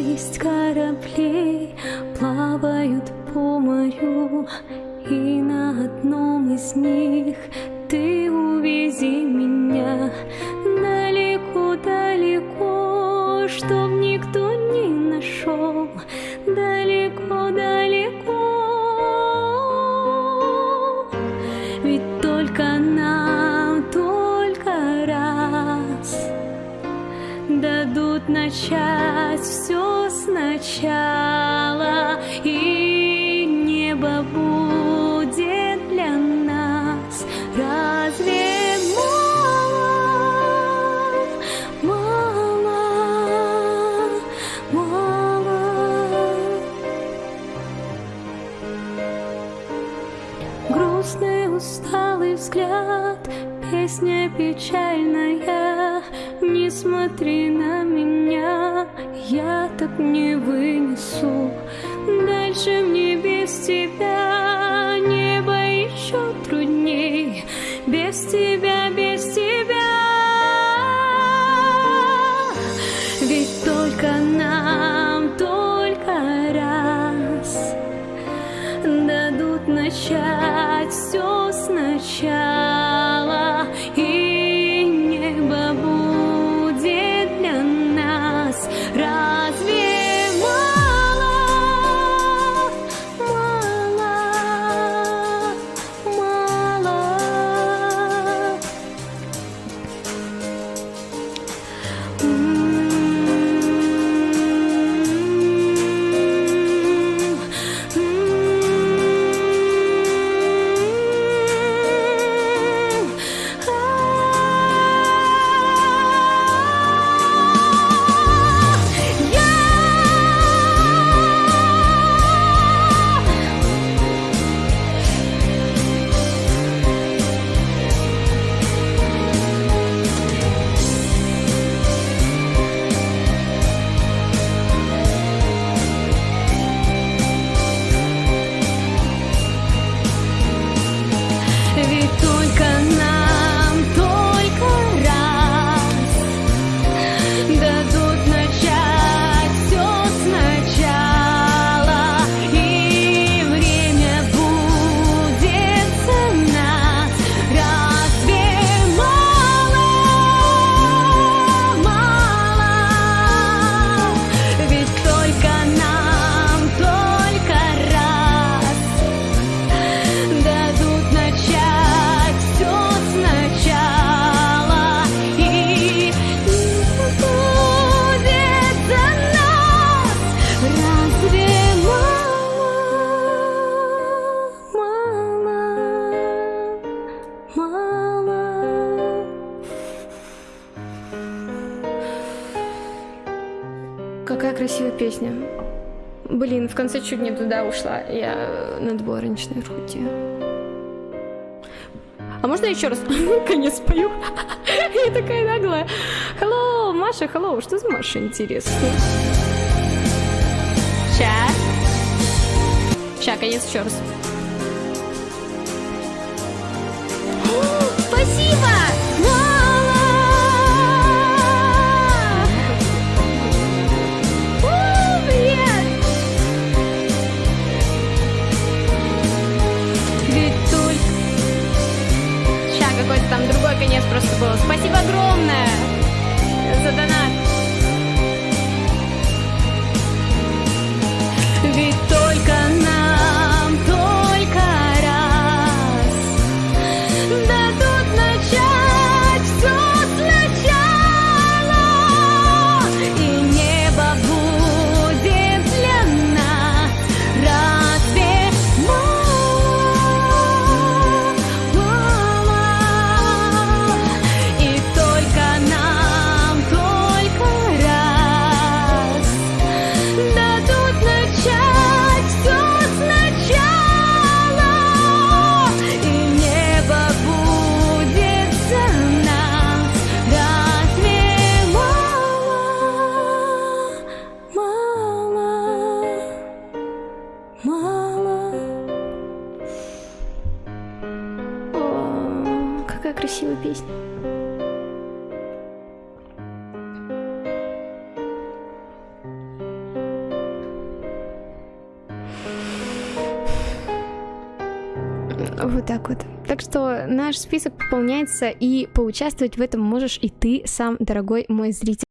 есть корабли, плавают по морю, и на одном из них ты увези меня далеко-далеко, чтоб никто не нашел, далеко-далеко. Дадут начать все сначала, и небо будет для нас. Разве мало, мало, мало? Грустный, усталый взгляд, песня печальная. Смотри на меня, я так не вынесу. Дальше мне без тебя небо еще трудней. Без тебя, без тебя. Ведь только нам, только раз дадут начать Какая красивая песня. Блин, в конце чуть не туда ушла. Я на дворничной руте. А можно еще раз конец спою? Я такая наглая. Hello, Маша, hello. Что за Маша, интересно? Ща. Ща, конец еще раз. Другой конец просто был. Спасибо огромное за донат. красивая песня. Вот так вот. Так что наш список пополняется, и поучаствовать в этом можешь и ты сам, дорогой мой зритель.